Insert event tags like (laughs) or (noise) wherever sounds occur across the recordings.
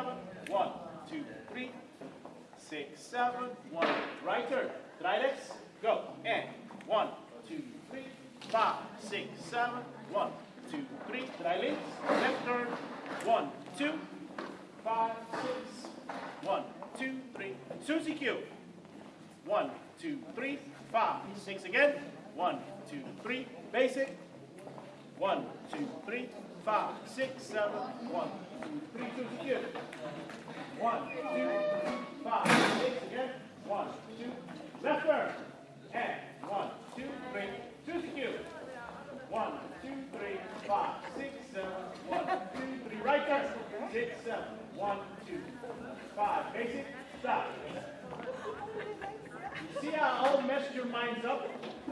seven, one, two, three, six, seven, one, right turn, Try legs. go, and one, two, three, five, six, seven. One, two, three. Try legs. left turn, one, two, five, six, one, two, three, Susie Q, one, two, three, five, six again, one, two, three, basic, one, two, three, five, six, seven, one, two, three, Susie Q. One, two, five, six again. One, two, left turn. And one, two, three, Susie Q. One, two, three, five, six, seven, one, two, three, right turn. Six, seven, one, two, five. Basic, stop. You see how I'll mess your minds up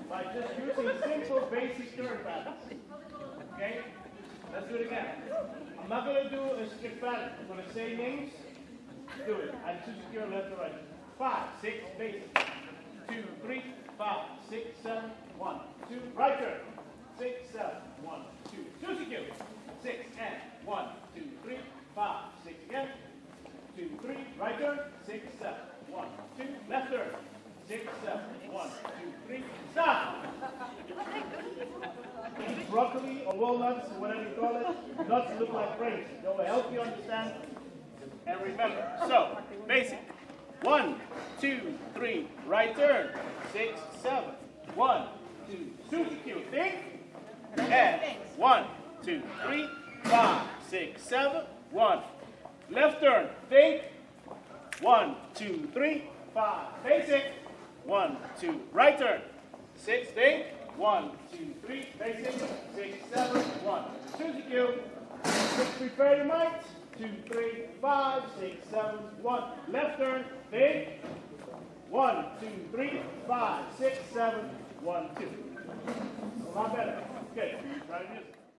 by just using simple basic turn patterns. Okay? Let's do it again. I'm not gonna do a strict pattern. I'm gonna say names. Do it. And choose your left or right. Five, six, basic. Two, three, five, six, seven, one, two, right turn. Six, seven, one, two. Susie Q. Six and one, two, three, five, six again. Two, three, right turn. Six, seven, one, two, left turn. Six, seven, one, two, three, stop. (laughs) Walnuts, whatever you call it. Nuts look like brains. They will help you understand and remember. So, basic. One, two, three, right turn. Six, seven. One, two, Susie Q. Think. And one, two, three, five, six, seven. One. Left turn. Think. One, two, three, five. Basic. One, two, right turn. Six, think. One, two, three, basic. Susie. Six, prepare your mind. Two, three, five, six, seven, one. Left turn, think. One, two, three, five, six, seven, one, two. A lot better. Okay, try music.